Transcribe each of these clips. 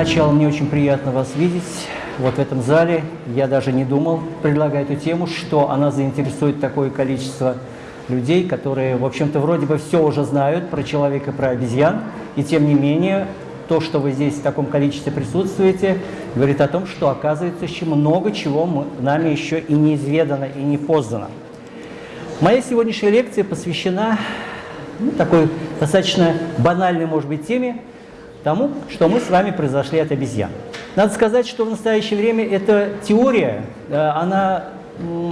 начала мне очень приятно вас видеть вот в этом зале. Я даже не думал предлагать эту тему, что она заинтересует такое количество людей, которые, в общем-то, вроде бы все уже знают про человека, про обезьян, и тем не менее то, что вы здесь в таком количестве присутствуете, говорит о том, что оказывается еще много чего мы, нами еще и неизведано, и не познано. Моя сегодняшняя лекция посвящена ну, такой достаточно банальной, может быть, теме, тому, что мы с вами произошли от обезьян. Надо сказать, что в настоящее время эта теория, э, она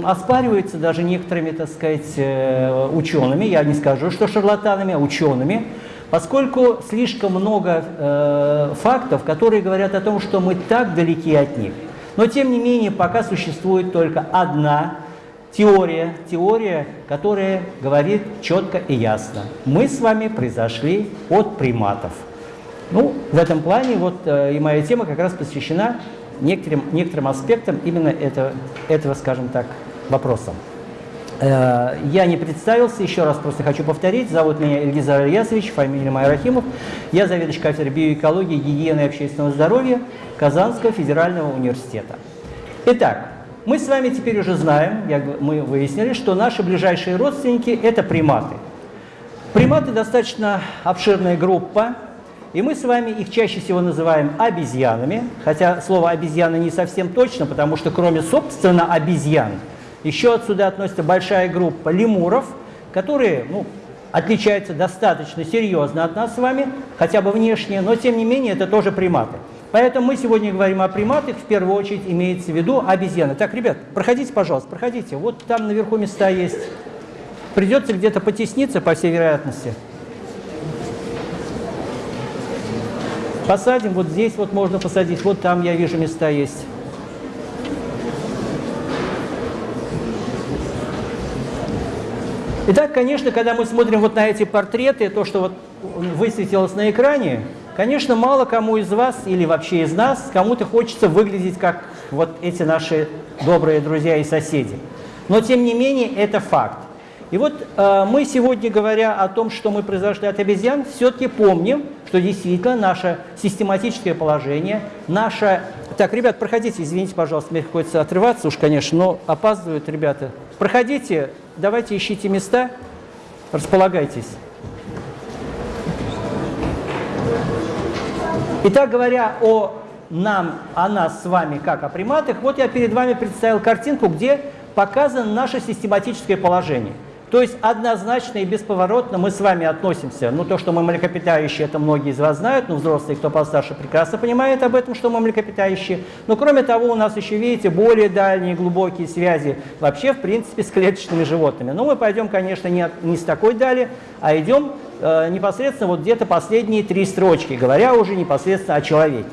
оспаривается даже некоторыми, так сказать, э, учеными, я не скажу, что шарлатанами, а учеными, поскольку слишком много э, фактов, которые говорят о том, что мы так далеки от них. Но, тем не менее, пока существует только одна теория, теория, которая говорит четко и ясно. Мы с вами произошли от приматов. Ну, в этом плане вот э, и моя тема как раз посвящена некоторым, некоторым аспектам именно этого, этого, скажем так, вопроса. Э, я не представился, еще раз просто хочу повторить. Зовут меня Ильгизар Ильясович, фамилия моя Рахимов. Я заведующий кафедрой биоэкологии, гигиены и общественного здоровья Казанского федерального университета. Итак, мы с вами теперь уже знаем, я, мы выяснили, что наши ближайшие родственники – это приматы. Приматы достаточно обширная группа, и мы с вами их чаще всего называем обезьянами, хотя слово обезьяна не совсем точно, потому что кроме, собственно, обезьян, еще отсюда относится большая группа лемуров, которые ну, отличаются достаточно серьезно от нас с вами, хотя бы внешне, но тем не менее это тоже приматы. Поэтому мы сегодня говорим о приматах, в первую очередь имеется в виду обезьяны. Так, ребят, проходите, пожалуйста, проходите. Вот там наверху места есть. Придется где-то потесниться, по всей вероятности. Посадим, вот здесь вот можно посадить, вот там я вижу места есть. Итак, конечно, когда мы смотрим вот на эти портреты, то, что вот высветилось на экране, конечно, мало кому из вас или вообще из нас, кому-то хочется выглядеть как вот эти наши добрые друзья и соседи. Но, тем не менее, это факт. И вот э, мы сегодня, говоря о том, что мы произошли от обезьян, все-таки помним, что действительно наше систематическое положение, наше... Так, ребят, проходите, извините, пожалуйста, мне приходится отрываться уж, конечно, но опаздывают ребята. Проходите, давайте ищите места, располагайтесь. Итак, говоря о нам, о нас с вами, как о приматах, вот я перед вами представил картинку, где показано наше систематическое положение – то есть однозначно и бесповоротно мы с вами относимся, ну то, что мы млекопитающие, это многие из вас знают, но взрослые, кто постарше, прекрасно понимает об этом, что мы млекопитающие. Но кроме того, у нас еще, видите, более дальние глубокие связи вообще, в принципе, с клеточными животными. Но мы пойдем, конечно, не, не с такой дали, а идем э, непосредственно вот где-то последние три строчки, говоря уже непосредственно о человеке.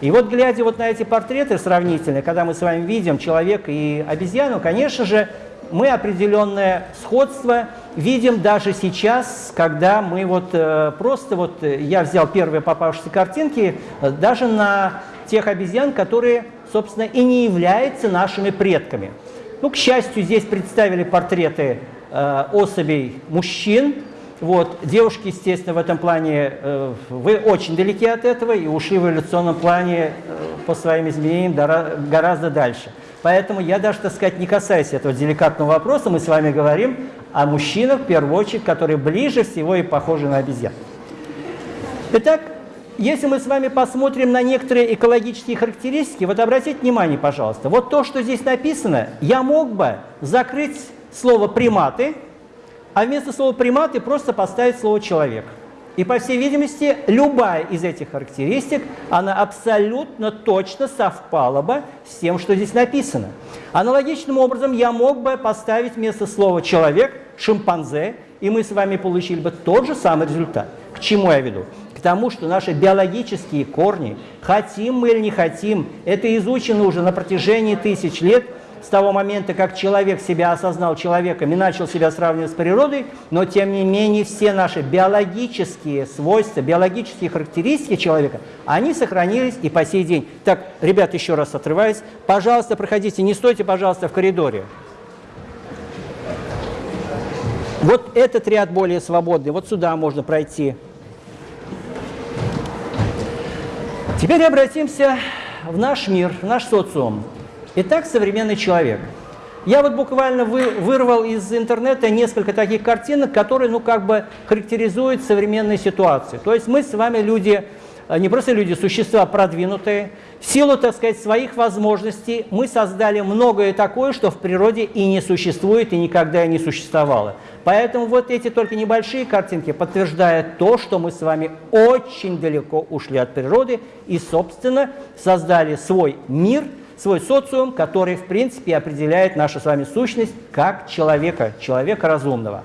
И вот глядя вот на эти портреты сравнительные, когда мы с вами видим человека и обезьяну, конечно же, мы определенное сходство видим даже сейчас, когда мы вот э, просто вот, э, я взял первые попавшиеся картинки, э, даже на тех обезьян, которые, собственно, и не являются нашими предками. Ну, к счастью, здесь представили портреты э, особей мужчин, вот. Девушки, естественно, в этом плане, э, вы очень далеки от этого и ушли в эволюционном плане э, по своим изменениям гораздо дальше. Поэтому я даже, так сказать, не касаюсь этого деликатного вопроса, мы с вами говорим о мужчинах, в первую очередь, которые ближе всего и похожи на обезьян. Итак, если мы с вами посмотрим на некоторые экологические характеристики, вот обратите внимание, пожалуйста, вот то, что здесь написано, я мог бы закрыть слово «приматы», а вместо слова «приматы» просто поставить слово «человек». И, по всей видимости, любая из этих характеристик, она абсолютно точно совпала бы с тем, что здесь написано. Аналогичным образом я мог бы поставить вместо слова «человек» «шимпанзе», и мы с вами получили бы тот же самый результат. К чему я веду? К тому, что наши биологические корни, хотим мы или не хотим, это изучено уже на протяжении тысяч лет – с того момента, как человек себя осознал человеком и начал себя сравнивать с природой, но тем не менее все наши биологические свойства, биологические характеристики человека, они сохранились и по сей день. Так, ребят, еще раз отрываюсь, пожалуйста, проходите, не стойте, пожалуйста, в коридоре. Вот этот ряд более свободный, вот сюда можно пройти. Теперь обратимся в наш мир, в наш социум. Итак, современный человек. Я вот буквально вы, вырвал из интернета несколько таких картинок, которые, ну, как бы характеризуют современные ситуации. То есть мы с вами люди, э, не просто люди, существа продвинутые. В силу, так сказать, своих возможностей мы создали многое такое, что в природе и не существует, и никогда и не существовало. Поэтому вот эти только небольшие картинки подтверждают то, что мы с вами очень далеко ушли от природы и, собственно, создали свой мир, свой социум, который, в принципе, определяет нашу с вами сущность как человека, человека разумного.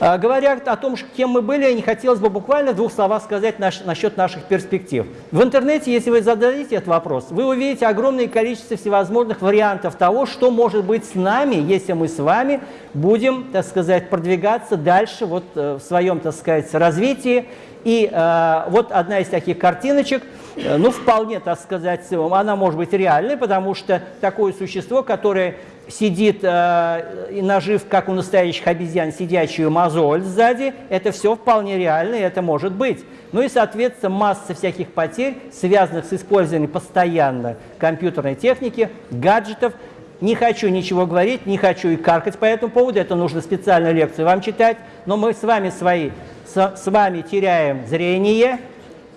А, говоря о том, кем мы были, не хотелось бы буквально двух словах сказать наш, насчет наших перспектив. В интернете, если вы зададите этот вопрос, вы увидите огромное количество всевозможных вариантов того, что может быть с нами, если мы с вами будем, так сказать, продвигаться дальше вот, э, в своем, так сказать, развитии. И э, вот одна из таких картиночек, э, ну, вполне, так сказать, она может быть реальной, потому что такое существо, которое сидит э, и нажив, как у настоящих обезьян, сидячую мозоль сзади, это все вполне реально, и это может быть. Ну и, соответственно, масса всяких потерь, связанных с использованием постоянно компьютерной техники, гаджетов. Не хочу ничего говорить, не хочу и каркать по этому поводу, это нужно специальную лекцию вам читать, но мы с вами свои, с, с вами теряем зрение,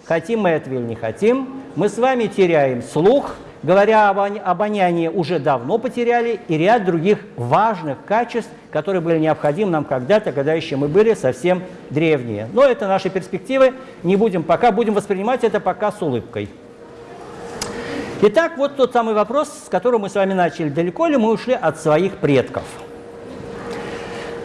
хотим мы этого или не хотим, мы с вами теряем слух, говоря об обонянии, уже давно потеряли и ряд других важных качеств, которые были необходимы нам когда-то, когда еще мы были совсем древние. Но это наши перспективы, не будем пока, будем воспринимать это пока с улыбкой. Итак, вот тот самый вопрос, с которым мы с вами начали. Далеко ли мы ушли от своих предков?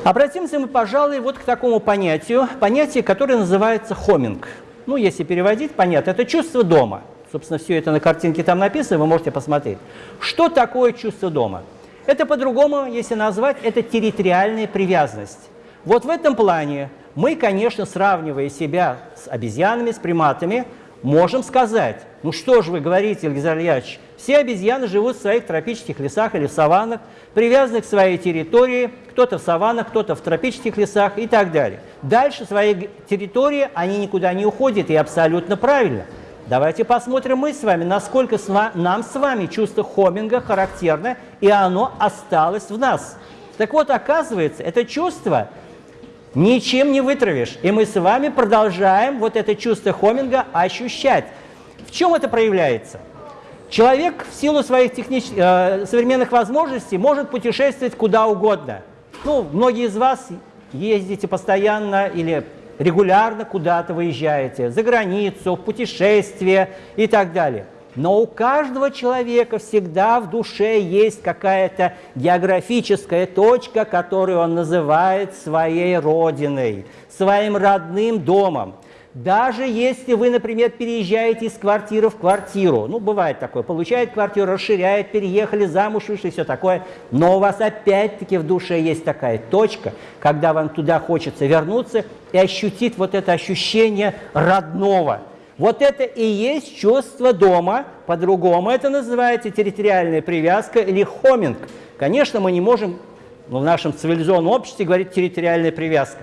Обратимся мы, пожалуй, вот к такому понятию, понятие, которое называется хоминг. Ну, если переводить, понятно, это чувство дома – Собственно, все это на картинке там написано, вы можете посмотреть. Что такое чувство дома? Это по-другому, если назвать, это территориальная привязанность. Вот в этом плане мы, конечно, сравнивая себя с обезьянами, с приматами, можем сказать, ну что же вы говорите, Ильгизар Ильяч, все обезьяны живут в своих тропических лесах или саваннах, привязаны к своей территории, кто-то в саваннах, кто-то в тропических лесах и так далее. Дальше своей территории они никуда не уходят, и абсолютно правильно – Давайте посмотрим мы с вами, насколько нам с вами чувство хоминга характерно, и оно осталось в нас. Так вот, оказывается, это чувство ничем не вытравишь. И мы с вами продолжаем вот это чувство хоминга ощущать. В чем это проявляется? Человек в силу своих технич... э, современных возможностей может путешествовать куда угодно. Ну, многие из вас ездите постоянно или регулярно куда-то выезжаете, за границу, в путешествие и так далее. Но у каждого человека всегда в душе есть какая-то географическая точка, которую он называет своей родиной, своим родным домом. Даже если вы, например, переезжаете из квартиры в квартиру, ну, бывает такое, получает квартиру, расширяет, переехали, замуж вышли, все такое, но у вас опять-таки в душе есть такая точка, когда вам туда хочется вернуться и ощутить вот это ощущение родного. Вот это и есть чувство дома, по-другому это называется территориальная привязка или хоминг. Конечно, мы не можем ну, в нашем цивилизованном обществе говорить территориальная привязка.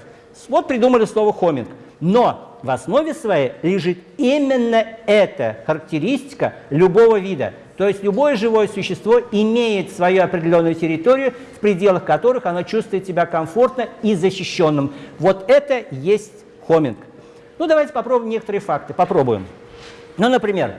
Вот придумали слово хоминг. Но в основе своей лежит именно эта характеристика любого вида. То есть любое живое существо имеет свою определенную территорию, в пределах которых оно чувствует себя комфортно и защищенным. Вот это есть хоминг. Ну, давайте попробуем некоторые факты. Попробуем. Ну, например,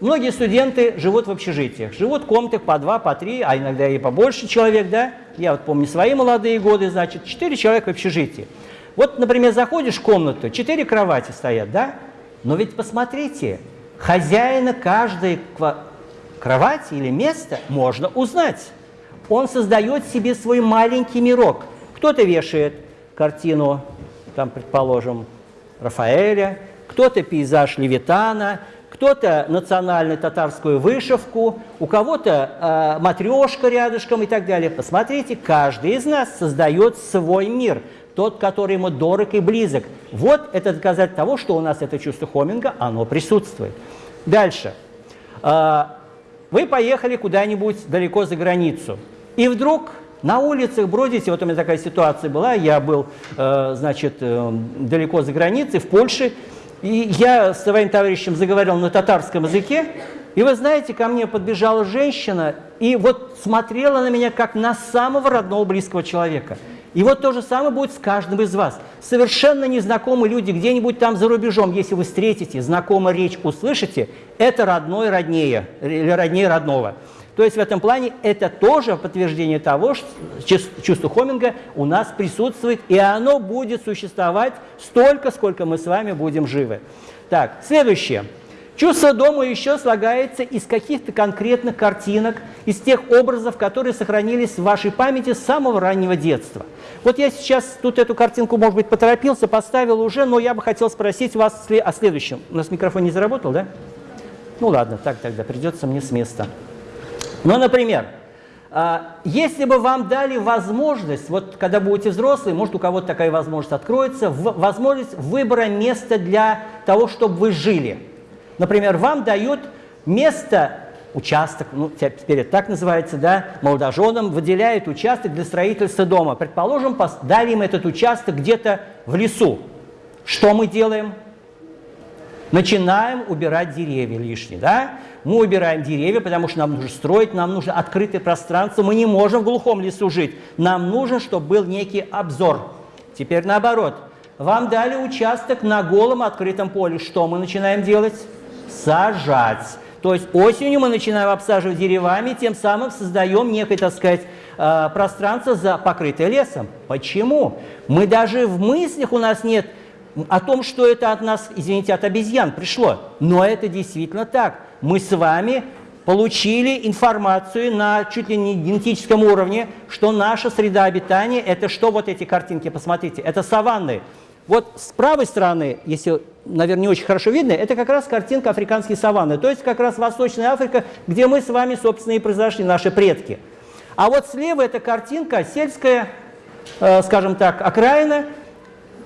многие студенты живут в общежитиях. Живут в комнатах по два, по три, а иногда и побольше человек, да? Я вот помню свои молодые годы, значит, четыре человека в общежитии. Вот, например, заходишь в комнату, четыре кровати стоят, да? Но ведь посмотрите, хозяина каждой кровати или места можно узнать. Он создает себе свой маленький мирок. Кто-то вешает картину, там, предположим, Рафаэля, кто-то пейзаж Левитана, кто-то национальную татарскую вышивку, у кого-то э, матрешка рядышком и так далее. Посмотрите, каждый из нас создает свой мир – тот, который ему дорог и близок. Вот это доказательство того, что у нас это чувство хоминга, оно присутствует. Дальше. А, вы поехали куда-нибудь далеко за границу, и вдруг на улицах бродите, вот у меня такая ситуация была, я был, э, значит, э, далеко за границей, в Польше, И я с своим товарищем заговорил на татарском языке, и вы знаете, ко мне подбежала женщина и вот смотрела на меня как на самого родного близкого человека. И вот то же самое будет с каждым из вас. Совершенно незнакомые люди где-нибудь там за рубежом, если вы встретите, знакомую речь услышите, это родной роднее, или роднее родного. То есть в этом плане это тоже подтверждение того, что чувство Хоминга у нас присутствует, и оно будет существовать столько, сколько мы с вами будем живы. Так, следующее. Чувство дома еще слагается из каких-то конкретных картинок, из тех образов, которые сохранились в вашей памяти с самого раннего детства. Вот я сейчас тут эту картинку, может быть, поторопился, поставил уже, но я бы хотел спросить вас о следующем. У нас микрофон не заработал, да? Ну ладно, так тогда придется мне с места. Ну, например, а, если бы вам дали возможность, вот когда будете взрослые, может у кого-то такая возможность откроется, возможность выбора места для того, чтобы вы жили. Например, вам дают место, участок, ну теперь это так называется, да, молодоженам выделяют участок для строительства дома. Предположим, дали им этот участок где-то в лесу. Что мы делаем? Начинаем убирать деревья лишние, да? Мы убираем деревья, потому что нам нужно строить, нам нужно открытое пространство, мы не можем в глухом лесу жить. Нам нужно, чтобы был некий обзор. Теперь наоборот. Вам дали участок на голом открытом поле. Что мы начинаем делать? Сажать. То есть осенью мы начинаем обсаживать деревами, тем самым создаем некое, так сказать, э, пространство, за покрытое лесом. Почему? Мы даже в мыслях у нас нет о том, что это от нас, извините, от обезьян пришло. Но это действительно так мы с вами получили информацию на чуть ли не генетическом уровне, что наша среда обитания – это что вот эти картинки, посмотрите, это саванны. Вот с правой стороны, если, наверное, не очень хорошо видно, это как раз картинка африканские саванны, то есть как раз Восточная Африка, где мы с вами, собственно, и произошли, наши предки. А вот слева эта картинка сельская, э, скажем так, окраина,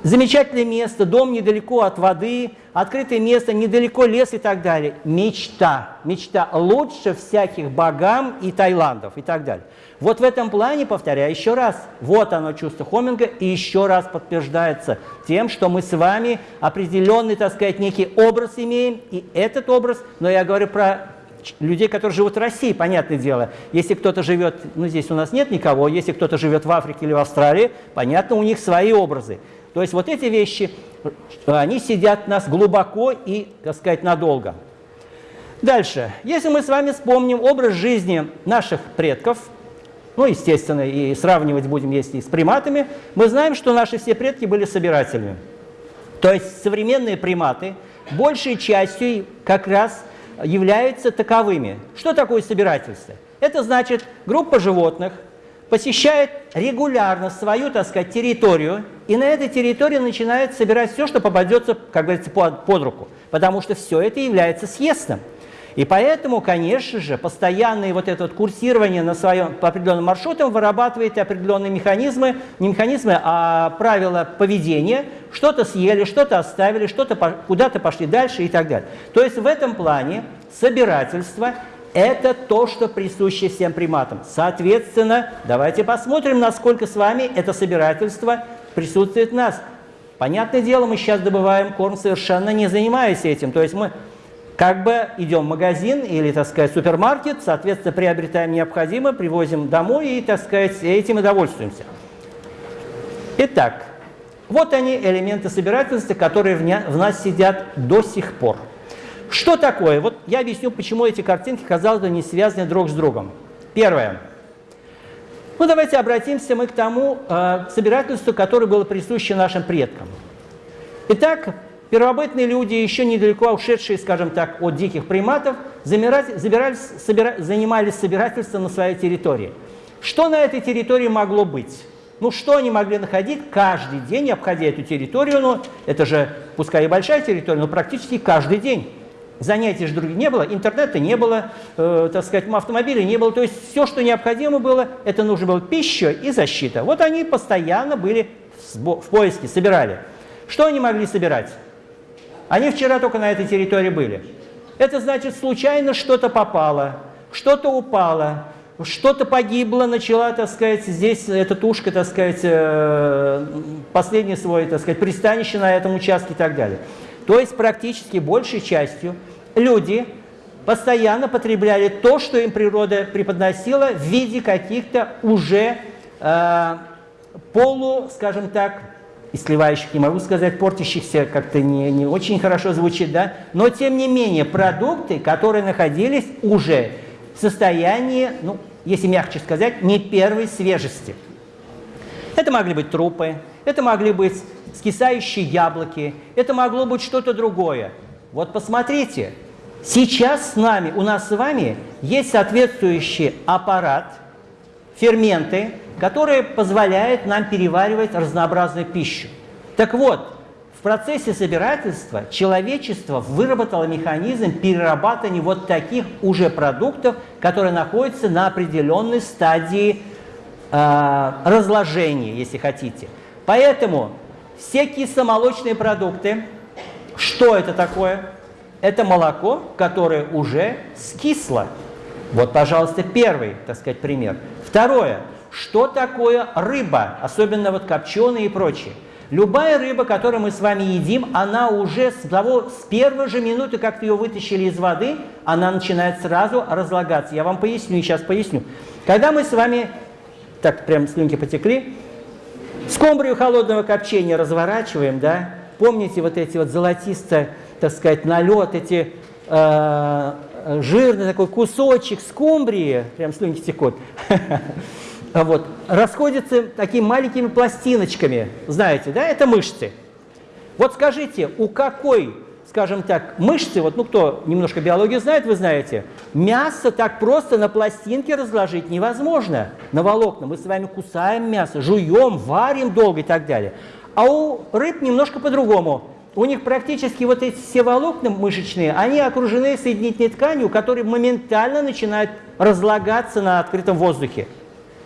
Замечательное место, дом недалеко от воды, открытое место, недалеко лес и так далее. Мечта. Мечта лучше всяких богам и Таиландов и так далее. Вот в этом плане, повторяю еще раз, вот оно чувство Хоминга и еще раз подтверждается тем, что мы с вами определенный, так сказать, некий образ имеем, и этот образ, но я говорю про людей, которые живут в России, понятное дело. Если кто-то живет, ну здесь у нас нет никого, если кто-то живет в Африке или в Австралии, понятно, у них свои образы. То есть вот эти вещи, они сидят в нас глубоко и, так сказать, надолго. Дальше. Если мы с вами вспомним образ жизни наших предков, ну, естественно, и сравнивать будем, если и с приматами, мы знаем, что наши все предки были собирателями. То есть современные приматы большей частью как раз являются таковыми. Что такое собирательство? Это значит группа животных – посещает регулярно свою, так сказать, территорию, и на этой территории начинает собирать все, что попадется, как говорится, под, под руку, потому что все это является съестным. И поэтому, конечно же, постоянное вот это вот курсирование на своем, по определенным маршрутам вырабатывает определенные механизмы, не механизмы, а правила поведения. Что-то съели, что-то оставили, что-то куда-то пошли дальше и так далее. То есть в этом плане собирательство это то, что присуще всем приматам. Соответственно, давайте посмотрим, насколько с вами это собирательство присутствует в нас. Понятное дело, мы сейчас добываем корм, совершенно не занимаясь этим. То есть мы как бы идем в магазин или, так сказать, супермаркет, соответственно, приобретаем необходимое, привозим домой и, так сказать, этим и довольствуемся. Итак, вот они, элементы собирательства, которые в нас сидят до сих пор. Что такое? Вот я объясню, почему эти картинки, казалось бы, не связаны друг с другом. Первое. Ну, давайте обратимся мы к тому э, собирательству, которое было присуще нашим предкам. Итак, первобытные люди, еще недалеко ушедшие, скажем так, от диких приматов, забирались, собира, занимались собирательством на своей территории. Что на этой территории могло быть? Ну, что они могли находить каждый день, обходя эту территорию? Ну, это же, пускай и большая территория, но практически каждый день занятий же других не было, интернета не было, э, так сказать, автомобилей не было. То есть все, что необходимо было, это нужно было пища и защита. Вот они постоянно были в поиске, собирали. Что они могли собирать? Они вчера только на этой территории были. Это значит, случайно что-то попало, что-то упало, что-то погибло, начала, так сказать, здесь эта тушка, так сказать, э, последний свой, так сказать, пристанище на этом участке и так далее. То есть практически большей частью люди постоянно потребляли то, что им природа преподносила в виде каких-то уже э, полу, скажем так, и сливающих, не могу сказать, портящихся как-то не, не очень хорошо звучит, да, но тем не менее продукты, которые находились уже в состоянии, ну, если мягче сказать, не первой свежести. Это могли быть трупы, это могли быть скисающие яблоки, это могло быть что-то другое. Вот посмотрите, сейчас с нами, у нас с вами есть соответствующий аппарат, ферменты, которые позволяют нам переваривать разнообразную пищу. Так вот, в процессе собирательства человечество выработало механизм перерабатывания вот таких уже продуктов, которые находятся на определенной стадии э, разложения, если хотите. Поэтому все кисломолочные продукты, что это такое? Это молоко, которое уже скисло. Вот, пожалуйста, первый, так сказать, пример. Второе. Что такое рыба, особенно вот копченые и прочее? Любая рыба, которую мы с вами едим, она уже с, того, с первой же минуты, как ее вытащили из воды, она начинает сразу разлагаться. Я вам поясню сейчас поясню. Когда мы с вами, так прям слюнки потекли, скумбрию холодного копчения разворачиваем, да, помните вот эти вот золотисто, так сказать, налет, эти э, жирный такой кусочек скумбрии, прям слюнки текут, вот, расходятся такими маленькими пластиночками, знаете, да, это мышцы. Вот скажите, у какой, скажем так, мышцы, вот, ну, кто немножко биологию знает, вы знаете, мясо так просто на пластинке разложить невозможно, на волокна. Мы с вами кусаем мясо, жуем, варим долго и так далее. А у рыб немножко по-другому. У них практически вот эти все волокна мышечные, они окружены соединительной тканью, которая моментально начинает разлагаться на открытом воздухе.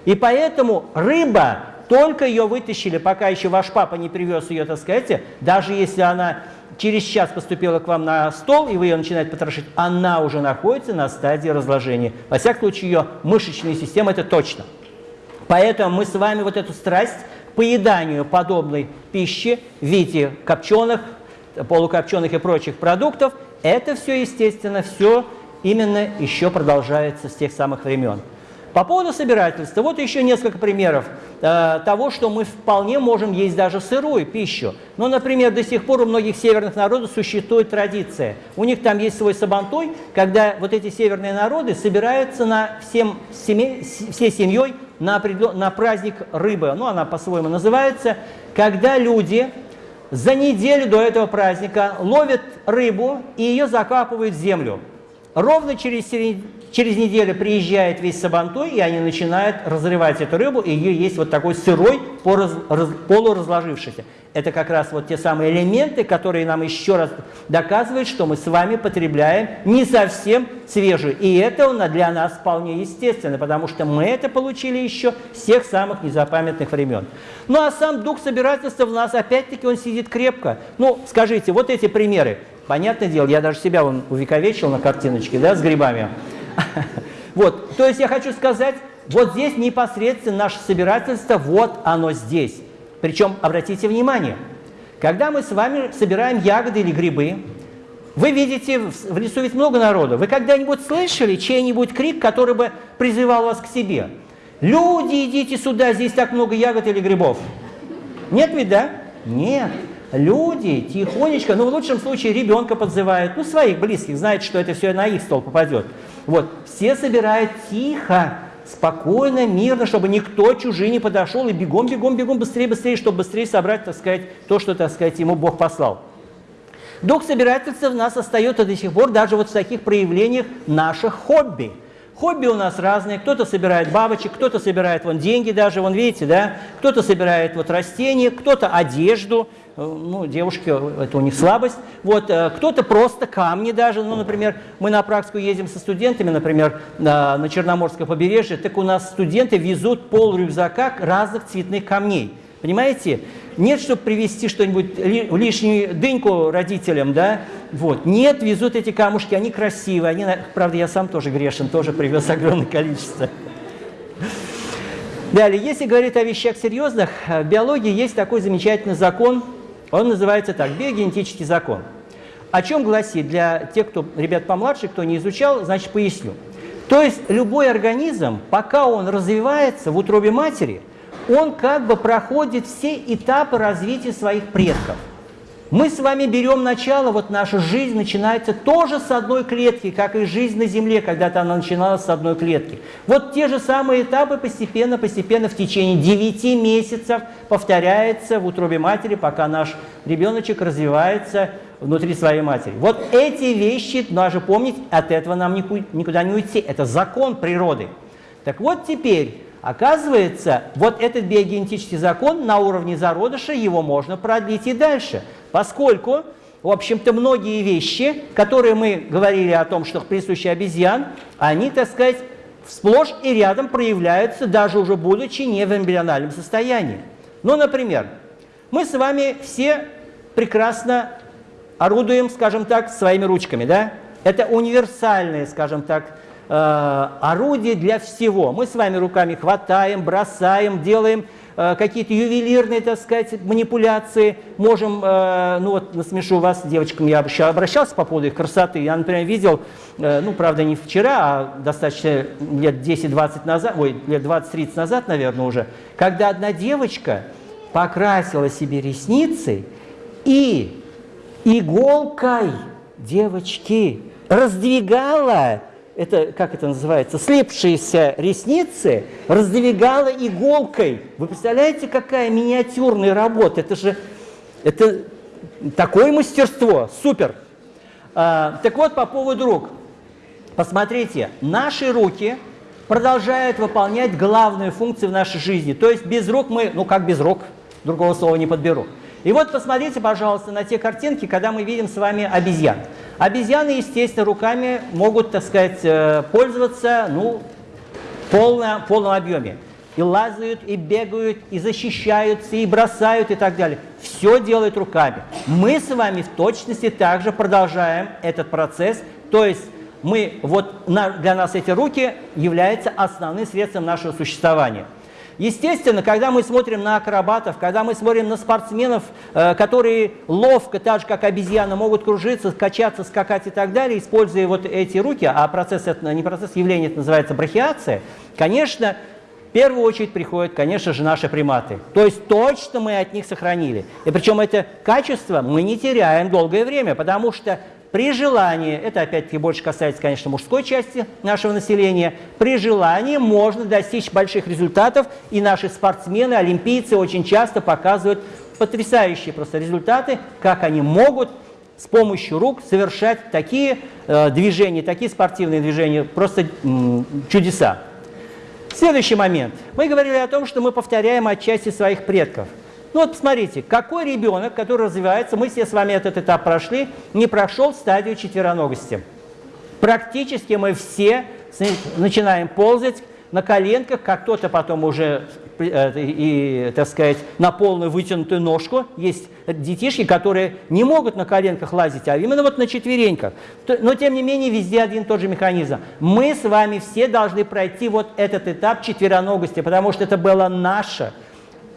И поэтому рыба, только ее вытащили, пока еще ваш папа не привез ее, так сказать, даже если она через час поступила к вам на стол, и вы ее начинаете потрошить, она уже находится на стадии разложения. Во всяком случае, ее мышечная система – это точно. Поэтому мы с вами вот эту страсть поеданию подобной пищи в виде копченых, полукопченых и прочих продуктов, это все, естественно, все именно еще продолжается с тех самых времен. По поводу собирательства, вот еще несколько примеров э, того, что мы вполне можем есть даже сырую пищу. Ну, например, до сих пор у многих северных народов существует традиция. У них там есть свой сабантой, когда вот эти северные народы собираются на всем, семей, всей семьей на, на праздник рыбы. Ну, она по-своему называется, когда люди за неделю до этого праздника ловят рыбу и ее закапывают в землю. Ровно через Через неделю приезжает весь Сабантой, и они начинают разрывать эту рыбу, и ее есть вот такой сырой, полуразложившийся. Это как раз вот те самые элементы, которые нам еще раз доказывают, что мы с вами потребляем не совсем свежую. И это для нас вполне естественно, потому что мы это получили еще с тех самых незапамятных времен. Ну а сам дух собирательства в нас, опять-таки, он сидит крепко. Ну, скажите, вот эти примеры. Понятное дело, я даже себя вон увековечил на картиночке, да, с грибами. Вот, то есть я хочу сказать, вот здесь непосредственно наше собирательство, вот оно здесь. Причем, обратите внимание, когда мы с вами собираем ягоды или грибы, вы видите, в лесу ведь много народу. Вы когда-нибудь слышали чей-нибудь крик, который бы призывал вас к себе? Люди, идите сюда, здесь так много ягод или грибов. Нет ведь, да? Нет. Люди тихонечко, ну в лучшем случае ребенка подзывают, ну своих близких, знает, что это все на их стол попадет. Вот, все собирают тихо, спокойно, мирно, чтобы никто чужий не подошел, и бегом, бегом, бегом, быстрее, быстрее, чтобы быстрее собрать, так сказать, то, что, так сказать, ему Бог послал. Дух собирательства в нас остается до сих пор даже вот в таких проявлениях наших хобби. Хобби у нас разные. Кто-то собирает бабочек, кто-то собирает вон деньги даже, вон видите, да? Кто-то собирает вот растения, кто-то одежду, ну, девушки, это у них слабость. Вот, э, кто-то просто камни даже, ну, например, мы на практику ездим со студентами, например, на, Черноморское побережье, так у нас студенты везут пол рюкзака разных цветных камней. Понимаете? Нет, чтобы привезти что-нибудь, лишнюю дыньку родителям, да? Вот. Нет, везут эти камушки, они красивые. Они, правда, я сам тоже грешен, тоже привез огромное количество. Далее, если говорить о вещах серьезных, в биологии есть такой замечательный закон, он называется так, биогенетический закон. о чем гласит для тех, кто, ребят помладше, кто не изучал, значит, поясню. То есть любой организм, пока он развивается в утробе матери, он как бы проходит все этапы развития своих предков – мы с вами берем начало, вот наша жизнь начинается тоже с одной клетки, как и жизнь на Земле, когда-то она начиналась с одной клетки. Вот те же самые этапы постепенно, постепенно в течение 9 месяцев повторяется в утробе матери, пока наш ребеночек развивается внутри своей матери. Вот эти вещи, даже помнить, от этого нам никуда не уйти. Это закон природы. Так вот теперь, оказывается, вот этот биогенетический закон на уровне зародыша, его можно продлить и дальше поскольку, в общем-то, многие вещи, которые мы говорили о том, что присущи обезьян, они, так сказать, сплошь и рядом проявляются, даже уже будучи не в эмбриональном состоянии. Ну, например, мы с вами все прекрасно орудуем, скажем так, своими ручками, да? Это универсальные, скажем так, э, орудие для всего. Мы с вами руками хватаем, бросаем, делаем какие-то ювелирные, так сказать, манипуляции. Можем, э, ну вот насмешу вас, девочкам я обращался по поводу их красоты. Я, например, видел, э, ну, правда, не вчера, а достаточно лет 10-20 назад, ой, лет 20-30 назад, наверное, уже, когда одна девочка покрасила себе ресницы и иголкой девочки раздвигала это, как это называется, слепшиеся ресницы раздвигала иголкой. Вы представляете, какая миниатюрная работа? Это же это такое мастерство, супер. А, так вот, по поводу рук. Посмотрите, наши руки продолжают выполнять главную функцию в нашей жизни. То есть без рук мы, ну как без рук, другого слова не подберу. И вот посмотрите, пожалуйста, на те картинки, когда мы видим с вами обезьян. Обезьяны, естественно, руками могут, так сказать, э, пользоваться ну, в полном, полном объеме. И лазают, и бегают, и защищаются, и бросают, и так далее. Все делают руками. Мы с вами в точности также продолжаем этот процесс. То есть мы, вот для нас эти руки являются основным средством нашего существования. Естественно, когда мы смотрим на акробатов, когда мы смотрим на спортсменов, э, которые ловко, так же как обезьяны, могут кружиться, качаться, скакать и так далее, используя вот эти руки, а процесс, это не процесс явления, это называется брахиация, конечно, в первую очередь приходят, конечно же, наши приматы. То есть точно мы от них сохранили. И причем это качество мы не теряем долгое время, потому что при желании, это опять-таки больше касается, конечно, мужской части нашего населения, при желании можно достичь больших результатов, и наши спортсмены, олимпийцы очень часто показывают потрясающие просто результаты, как они могут с помощью рук совершать такие э, движения, такие спортивные движения, просто чудеса. Следующий момент. Мы говорили о том, что мы повторяем отчасти своих предков – ну вот посмотрите, какой ребенок, который развивается, мы все с вами этот этап прошли, не прошел стадию четвероногости. Практически мы все начинаем ползать на коленках, как кто-то потом уже э, и, так сказать, на полную вытянутую ножку. Есть детишки, которые не могут на коленках лазить, а именно вот на четвереньках. Но, тем не менее, везде один и тот же механизм. Мы с вами все должны пройти вот этот этап четвероногости, потому что это было наше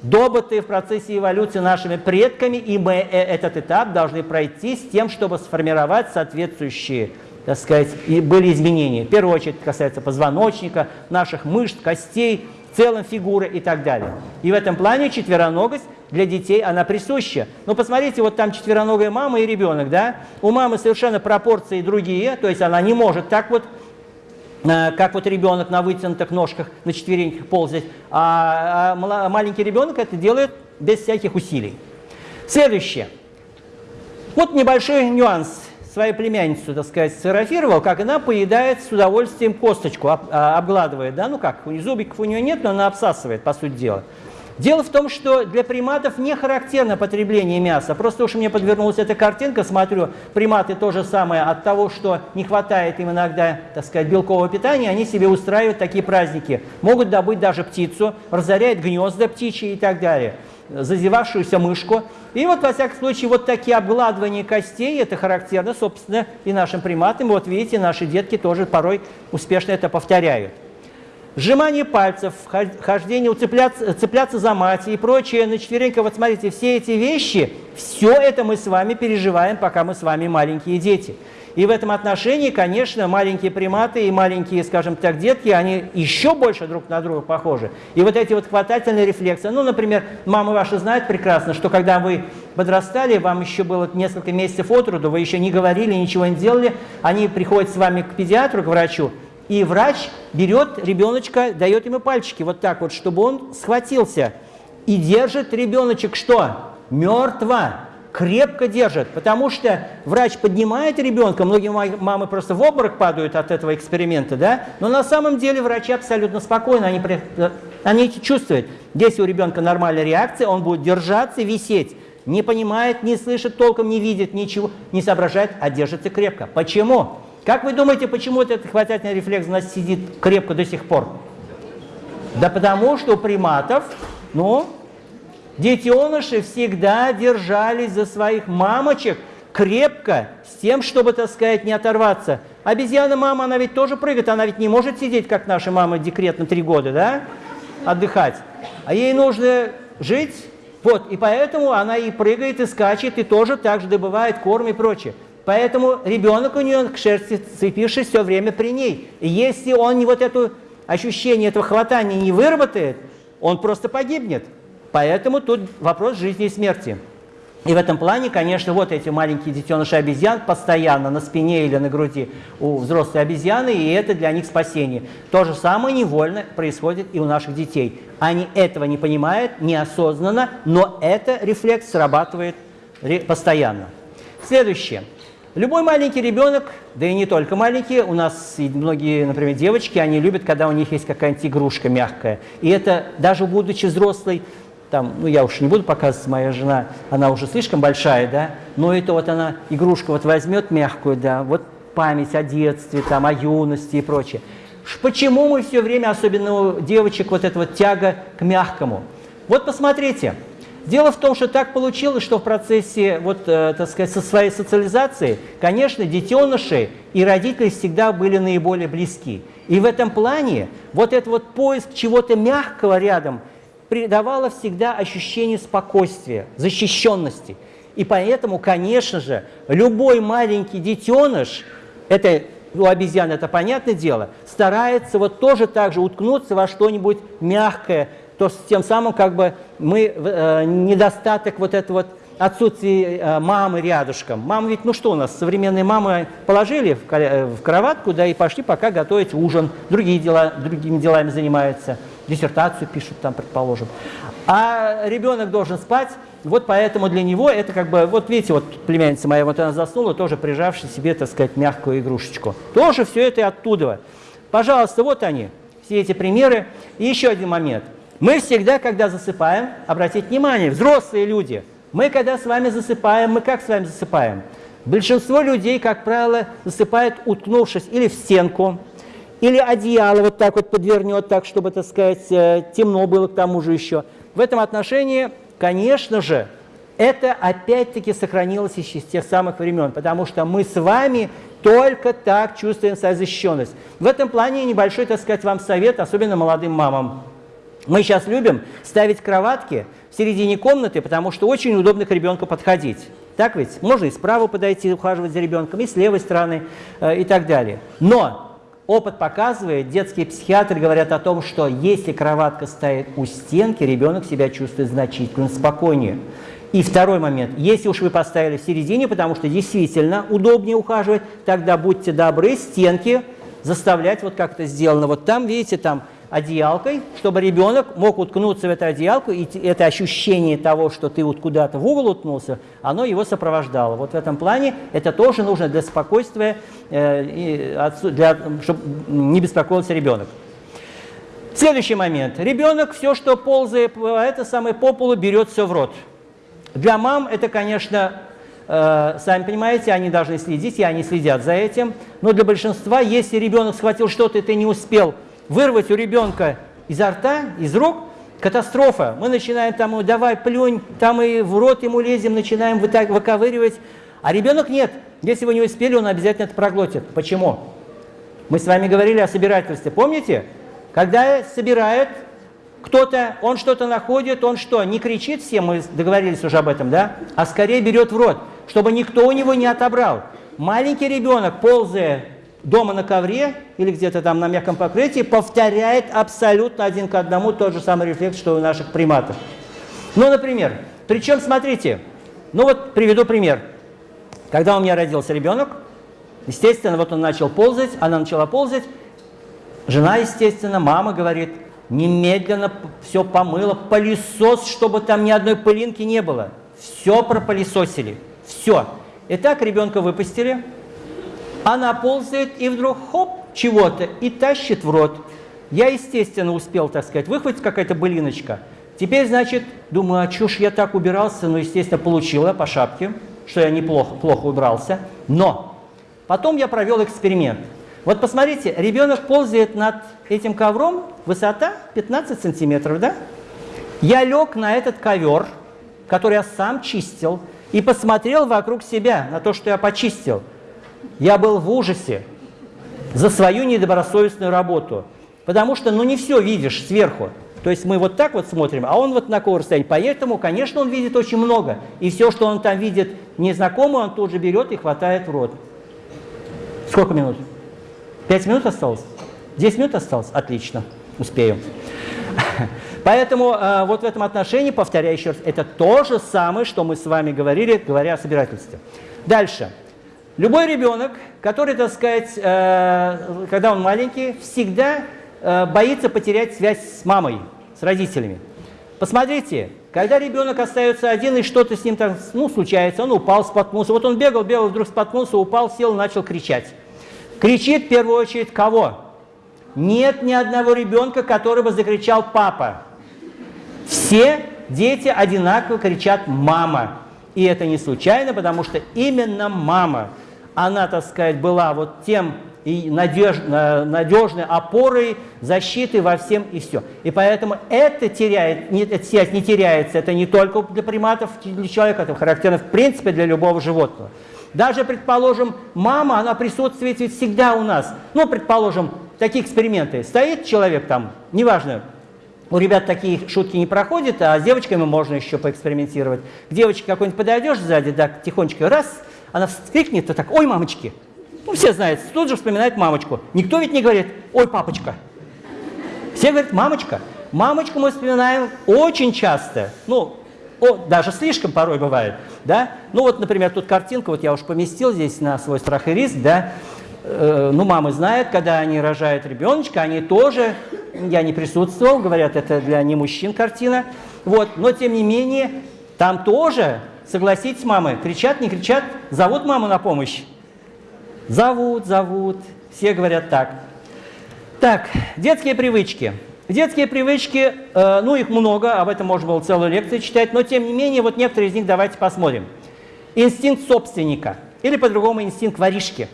добытые в процессе эволюции нашими предками, и мы э, этот этап должны пройти с тем, чтобы сформировать соответствующие, так сказать, и были изменения. В первую очередь касается позвоночника, наших мышц, костей, в целом фигуры и так далее. И в этом плане четвероногость для детей, она присуща. Но посмотрите, вот там четвероногая мама и ребенок, да? У мамы совершенно пропорции другие, то есть она не может так вот как вот ребенок на вытянутых ножках, на четвереньках ползать, а, а маленький ребенок это делает без всяких усилий. Следующее. Вот небольшой нюанс. Свою племянницу, так сказать, сфотографировал, как она поедает с удовольствием косточку, а, обгладывает, да, ну как, зубиков у нее нет, но она обсасывает, по сути дела. Дело в том, что для приматов не характерно потребление мяса. Просто уж мне подвернулась эта картинка, смотрю, приматы то же самое. От того, что не хватает им иногда, так сказать, белкового питания, они себе устраивают такие праздники. Могут добыть даже птицу, разоряют гнезда птичьи и так далее зазевавшуюся мышку. И вот, во всяком случае, вот такие обгладывания костей, это характерно, собственно, и нашим приматам. Вот видите, наши детки тоже порой успешно это повторяют. Сжимание пальцев, хождение, цепляться, цепляться за мать и прочее на четвереньках. Вот смотрите, все эти вещи, все это мы с вами переживаем, пока мы с вами маленькие дети. И в этом отношении, конечно, маленькие приматы и маленькие, скажем так, детки, они еще больше друг на друга похожи. И вот эти вот хватательные рефлексы, ну, например, мамы ваши знают прекрасно, что когда вы подрастали, вам еще было несколько месяцев от роду, вы еще не говорили, ничего не делали, они приходят с вами к педиатру, к врачу, и врач берет ребеночка, дает ему пальчики вот так вот, чтобы он схватился. И держит ребеночек что? Мертво крепко держит, потому что врач поднимает ребенка, многие мамы просто в обморок падают от этого эксперимента, да, но на самом деле врачи абсолютно спокойны, они, они чувствуют, если у ребенка нормальная реакция, он будет держаться, висеть, не понимает, не слышит толком, не видит ничего, не соображает, а держится крепко. Почему? Как вы думаете, почему этот хватательный рефлекс у нас сидит крепко до сих пор? Да потому что у приматов, ну, Детеныши всегда держались за своих мамочек крепко, с тем, чтобы, так сказать, не оторваться. Обезьяна-мама, она ведь тоже прыгает, она ведь не может сидеть, как наша мама декрет на три года, да, отдыхать. А ей нужно жить, вот, и поэтому она и прыгает, и скачет, и тоже так же добывает корм и прочее. Поэтому ребенок у нее к шерсти цепившись все время при ней. И если он вот это ощущение этого хватания не выработает, он просто погибнет. Поэтому тут вопрос жизни и смерти. И в этом плане, конечно, вот эти маленькие детеныши обезьян постоянно на спине или на груди у взрослой обезьяны, и это для них спасение. То же самое невольно происходит и у наших детей. Они этого не понимают, неосознанно, но это рефлекс срабатывает постоянно. Следующее. Любой маленький ребенок, да и не только маленькие, у нас многие, например, девочки, они любят, когда у них есть какая-нибудь игрушка мягкая. И это даже будучи взрослой, там, ну я уж не буду показывать, моя жена, она уже слишком большая, да, но это вот она игрушку вот возьмет мягкую, да, вот память о детстве, там, о юности и прочее. Почему мы все время, особенно у девочек, вот эта вот тяга к мягкому? Вот посмотрите. Дело в том, что так получилось, что в процессе, вот, э, так сказать, со своей социализации, конечно, детеныши и родители всегда были наиболее близки. И в этом плане вот этот вот поиск чего-то мягкого рядом – придавало всегда ощущение спокойствия, защищенности. И поэтому, конечно же, любой маленький детеныш, это у обезьян это понятное дело, старается вот тоже так же уткнуться во что-нибудь мягкое, то тем самым как бы мы э, недостаток вот этого вот отсутствие э, мамы рядышком. Мама ведь, ну что у нас, современные мамы положили в, э, в кроватку, да, и пошли пока готовить ужин, другие дела, другими делами занимаются диссертацию пишут там, предположим. А ребенок должен спать, вот поэтому для него это как бы, вот видите, вот племянница моя, вот она заснула, тоже прижавшая себе, так сказать, мягкую игрушечку. Тоже все это оттуда. Пожалуйста, вот они, все эти примеры. И еще один момент. Мы всегда, когда засыпаем, обратите внимание, взрослые люди, мы когда с вами засыпаем, мы как с вами засыпаем? Большинство людей, как правило, засыпает, уткнувшись или в стенку, или одеяло вот так вот подвернет, так, чтобы, так сказать, э, темно было к тому же еще. В этом отношении, конечно же, это опять-таки сохранилось еще с тех самых времен, потому что мы с вами только так чувствуем свою защищенность. В этом плане небольшой, так сказать, вам совет, особенно молодым мамам. Мы сейчас любим ставить кроватки в середине комнаты, потому что очень удобно к ребенку подходить. Так ведь? Можно и справа подойти, ухаживать за ребенком, и с левой стороны, э, и так далее. Но Опыт показывает, детские психиатры говорят о том, что если кроватка стоит у стенки, ребенок себя чувствует значительно спокойнее. И второй момент. Если уж вы поставили в середине, потому что действительно удобнее ухаживать, тогда будьте добры, стенки заставлять, вот как это сделано. Вот там, видите, там одеялкой, чтобы ребенок мог уткнуться в эту одеялку, и это ощущение того, что ты вот куда-то в угол уткнулся, оно его сопровождало. Вот в этом плане это тоже нужно для спокойствия, э, для, чтобы не беспокоился ребенок. Следующий момент. Ребенок все, что ползает это самое по полу, берет все в рот. Для мам это, конечно, э, сами понимаете, они должны следить, и они следят за этим. Но для большинства, если ребенок схватил что-то, и ты не успел вырвать у ребенка изо рта, из рук, катастрофа. Мы начинаем там, давай плюнь, там и в рот ему лезем, начинаем выковыривать. А ребенок нет. Если вы не успели, он обязательно это проглотит. Почему? Мы с вами говорили о собирательстве. Помните? Когда собирает кто-то, он что-то находит, он что, не кричит всем, мы договорились уже об этом, да? А скорее берет в рот, чтобы никто у него не отобрал. Маленький ребенок, ползая дома на ковре или где-то там на мягком покрытии, повторяет абсолютно один к одному тот же самый рефлекс, что у наших приматов. Ну, например, причем, смотрите, ну вот приведу пример. Когда у меня родился ребенок, естественно, вот он начал ползать, она начала ползать, жена, естественно, мама говорит – немедленно все помыло, пылесос, чтобы там ни одной пылинки не было. Все пропылесосили, все. Итак, ребенка выпустили, она ползает и вдруг хоп, чего-то, и тащит в рот. Я, естественно, успел, так сказать, выхватить какая-то былиночка. Теперь, значит, думаю, а чё ж я так убирался? Ну, естественно, получила по шапке, что я неплохо плохо убрался. Но потом я провел эксперимент. Вот посмотрите, ребенок ползает над этим ковром, высота 15 сантиметров, да? Я лег на этот ковер, который я сам чистил, и посмотрел вокруг себя на то, что я почистил. Я был в ужасе за свою недобросовестную работу, потому что, ну, не все видишь сверху. То есть мы вот так вот смотрим, а он вот на какого расстояния. Поэтому, конечно, он видит очень много. И все, что он там видит незнакомое, он тут же берет и хватает в рот. Сколько минут? Пять минут осталось? Десять минут осталось? Отлично, успею. Поэтому э, вот в этом отношении, повторяю еще раз, это то же самое, что мы с вами говорили, говоря о собирательстве. Дальше. Любой ребенок, который, так сказать, э, когда он маленький, всегда э, боится потерять связь с мамой, с родителями. Посмотрите, когда ребенок остается один и что-то с ним там, ну, случается, он упал, споткнулся. Вот он бегал, бегал, вдруг споткнулся, упал, сел, начал кричать. Кричит в первую очередь кого? Нет ни одного ребенка, который бы закричал «папа». Все дети одинаково кричат «мама». И это не случайно, потому что именно мама, она, так сказать, была вот тем и надеж, надежной опорой, защитой во всем и все. И поэтому это теряет, не, связь не теряется, это не только для приматов, для человека, это характерно в принципе для любого животного. Даже, предположим, мама, она присутствует ведь всегда у нас. Ну, предположим, такие эксперименты. Стоит человек там, неважно, у ребят такие шутки не проходят, а с девочками можно еще поэкспериментировать. К девочке какой-нибудь подойдешь сзади, так, тихонечко, раз, она вскрикнет, то так, ой, мамочки. Ну, все знают, тут же вспоминает мамочку. Никто ведь не говорит, ой, папочка. Все говорят, мамочка. Мамочку мы вспоминаем очень часто. Ну, о, даже слишком порой бывает, да? Ну вот, например, тут картинка, вот я уж поместил здесь на свой страх и риск, да? Э, ну, мамы знают, когда они рожают ребеночка, они тоже, я не присутствовал, говорят, это для не мужчин картина, вот, но тем не менее, там тоже, согласитесь, мамы, кричат, не кричат, зовут маму на помощь? Зовут, зовут, все говорят так. Так, детские привычки. Детские привычки, э, ну их много, об этом можно было целую лекцию читать, но тем не менее, вот некоторые из них давайте посмотрим. Инстинкт собственника, или по-другому инстинкт воришки.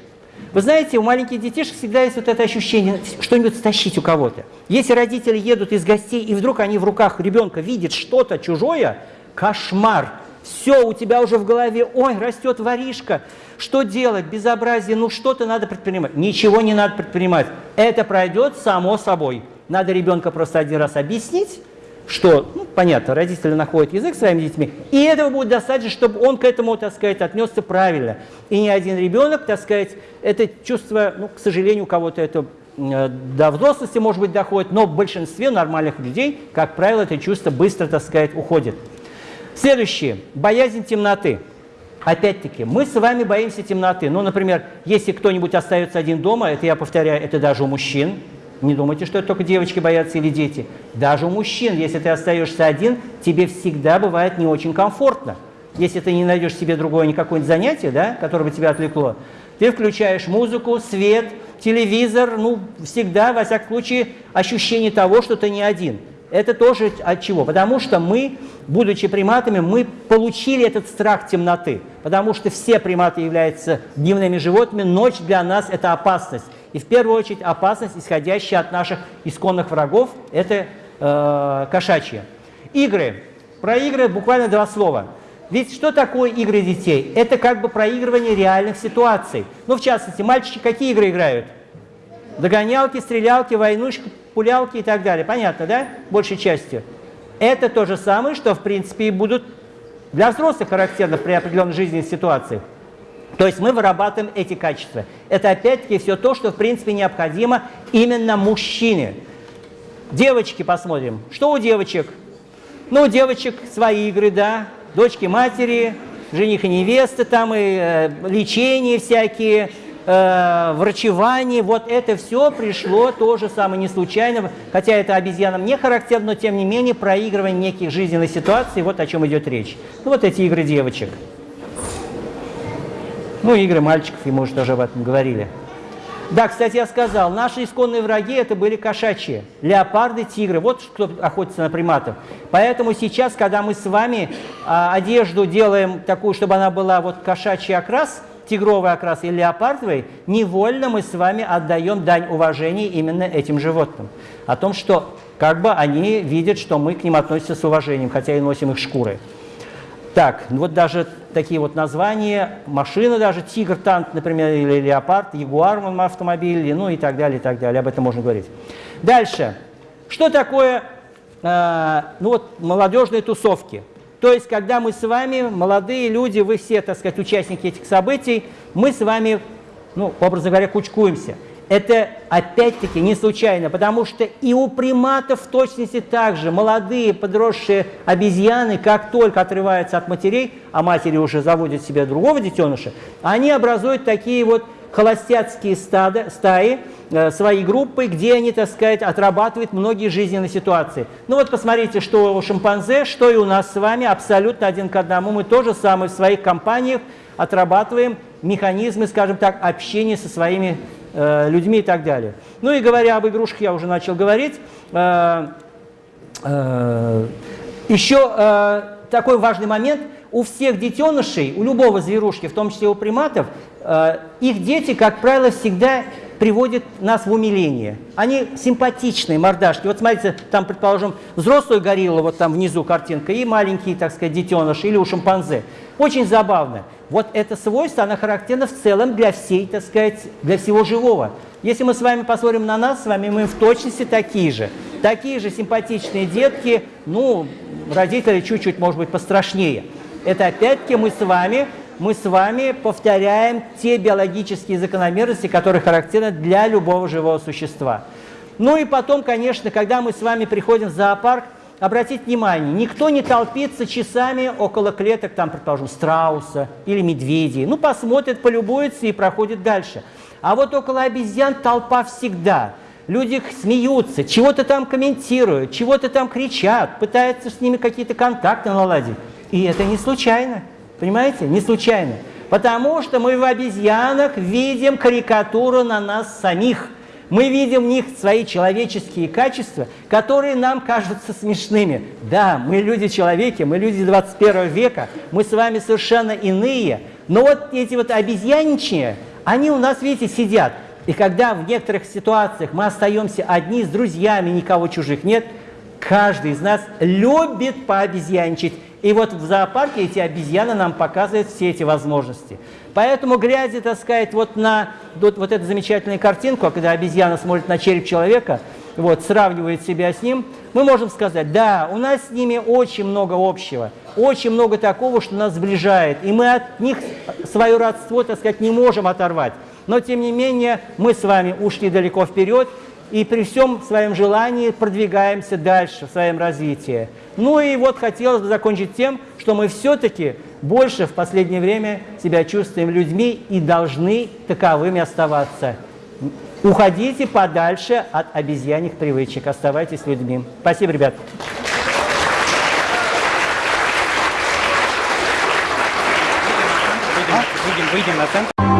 Вы знаете, у маленьких детишек всегда есть вот это ощущение что-нибудь стащить у кого-то. Если родители едут из гостей, и вдруг они в руках ребенка видят что-то чужое, кошмар. Все, у тебя уже в голове, ой, растет воришка, что делать, безобразие, ну что-то надо предпринимать. Ничего не надо предпринимать. Это пройдет само собой. Надо ребенка просто один раз объяснить, что, ну, понятно, родители находят язык своими детьми, и этого будет достаточно, чтобы он к этому, так сказать, отнесся правильно. И ни один ребенок, так сказать, это чувство, ну, к сожалению, у кого-то это э, до взрослости, может быть, доходит, но в большинстве нормальных людей, как правило, это чувство быстро, так сказать, уходит. Следующее. Боязнь темноты. Опять-таки, мы с вами боимся темноты. Ну, например, если кто-нибудь остается один дома, это я повторяю, это даже у мужчин, не думайте, что это только девочки боятся или дети. Даже у мужчин, если ты остаешься один, тебе всегда бывает не очень комфортно. Если ты не найдешь себе другое никакое занятие, да, которое бы тебя отвлекло, ты включаешь музыку, свет, телевизор, ну, всегда, во всяком случае, ощущение того, что ты не один. Это тоже от чего? Потому что мы, будучи приматами, мы получили этот страх темноты. Потому что все приматы являются дневными животными, ночь для нас – это опасность. И в первую очередь опасность, исходящая от наших исконных врагов, это э, кошачьи. Игры. Про игры буквально два слова. Ведь что такое игры детей? Это как бы проигрывание реальных ситуаций. Ну, в частности, мальчики какие игры играют? Догонялки, стрелялки, войнушки, пулялки и так далее. Понятно, да? Большей частью. Это то же самое, что, в принципе, и будут для взрослых характерно при определенной жизненной ситуации. То есть мы вырабатываем эти качества. Это опять-таки все то, что в принципе необходимо именно мужчине. Девочки посмотрим. Что у девочек? Ну, у девочек свои игры, да. Дочки матери, жених и невеста, там и э, лечение всякие, э, врачевание. Вот это все пришло тоже самое не случайно. Хотя это обезьянам не характерно, но тем не менее проигрывание неких жизненных ситуаций, вот о чем идет речь. Ну, вот эти игры девочек. Ну, игры мальчиков, и мы уже тоже об этом говорили. Да, кстати, я сказал, наши исконные враги это были кошачьи, леопарды, тигры. Вот кто охотится на приматов. Поэтому сейчас, когда мы с вами а, одежду делаем такую, чтобы она была вот кошачий окрас, тигровый окрас или леопардовый, невольно мы с вами отдаем дань уважения именно этим животным. О том, что как бы они видят, что мы к ним относимся с уважением, хотя и носим их шкуры. Так, вот даже такие вот названия, машины даже, тигр, танк, например, или леопард, ягуар автомобиль, ну и так далее, и так далее, об этом можно говорить. Дальше, что такое, э, ну вот, молодежные тусовки? То есть, когда мы с вами, молодые люди, вы все, так сказать, участники этих событий, мы с вами, ну, образно говоря, кучкуемся – это опять-таки не случайно, потому что и у приматов в точности так же молодые подросшие обезьяны, как только отрываются от матерей, а матери уже заводят себе другого детеныша, они образуют такие вот холостяцкие стада, стаи, э, свои группы, где они, так сказать, отрабатывают многие жизненные ситуации. Ну вот посмотрите, что у шимпанзе, что и у нас с вами, абсолютно один к одному. Мы тоже самое в своих компаниях отрабатываем механизмы, скажем так, общения со своими э, людьми и так далее. Ну и говоря об игрушках, я уже начал говорить. Э, э, еще э, такой важный момент. У всех детенышей, у любого зверушки, в том числе у приматов, э, их дети, как правило, всегда приводят нас в умиление. Они симпатичные мордашки. Вот смотрите, там, предположим, взрослую горилла, вот там внизу картинка, и маленькие, так сказать, детеныши, или у шимпанзе. Очень забавно. Вот это свойство, оно характерно в целом для всей, так сказать, для всего живого. Если мы с вами посмотрим на нас, с вами мы в точности такие же. Такие же симпатичные детки, ну, родители чуть-чуть, может быть, пострашнее. Это опять-таки мы с вами, мы с вами повторяем те биологические закономерности, которые характерны для любого живого существа. Ну и потом, конечно, когда мы с вами приходим в зоопарк, обратите внимание, никто не толпится часами около клеток, там, предположим, страуса или медведей. Ну, посмотрит, полюбуется и проходит дальше. А вот около обезьян толпа всегда. Люди смеются, чего-то там комментируют, чего-то там кричат, пытаются с ними какие-то контакты наладить. И это не случайно, понимаете? Не случайно. Потому что мы в обезьянах видим карикатуру на нас самих – мы видим в них свои человеческие качества, которые нам кажутся смешными. Да, мы люди-человеки, мы люди 21 века, мы с вами совершенно иные. Но вот эти вот обезьяничные, они у нас, видите, сидят. И когда в некоторых ситуациях мы остаемся одни с друзьями, никого чужих нет, каждый из нас любит пообезьяничать. И вот в зоопарке эти обезьяны нам показывают все эти возможности. Поэтому, глядя, так сказать, вот на вот, вот эту замечательную картинку, когда обезьяна смотрит на череп человека, вот, сравнивает себя с ним, мы можем сказать, да, у нас с ними очень много общего, очень много такого, что нас сближает, и мы от них свое родство, так сказать, не можем оторвать. Но, тем не менее, мы с вами ушли далеко вперед, и при всем своем желании продвигаемся дальше в своем развитии. Ну и вот хотелось бы закончить тем, что мы все-таки больше в последнее время себя чувствуем людьми и должны таковыми оставаться. Уходите подальше от обезьяньих привычек, оставайтесь людьми. Спасибо, ребят. Выйдем, выйдем на центр.